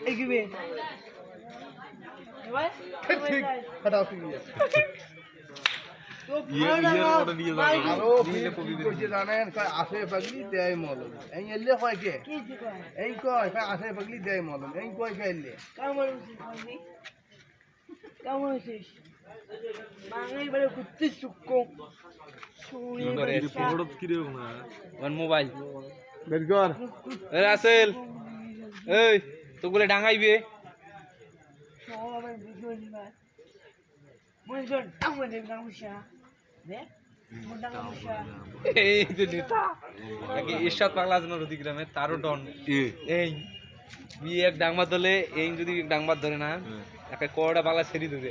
Eh, give. Right? ঠিক ঠিক আছে কি কয় আসে পাগলি দেয় মলম এই এলে কয় কে কয় এই কয় কয় আসে পাগলি দেয় মলম এই কয় কে এলে কেমন কেমন বাঙালি বাড়ি ঘুরতে সুক্ষ মোবাইল বের কর। এ রাসেল এই তো গুলো ডাঙাইবে। সবাই ভিডিও নিবার কর আমাদের গামুষা দেখ মোটা গামুষা এই যে নেতা নাকি ইরশাদ পাগলা আছে না রুদিগ্রামে তারও ডন। এই বিয়ে এক ডাংবার ধরলে এই যদি ডাংবার ধরে না একটা কড়া পাগলা ছেড়ে দেবে।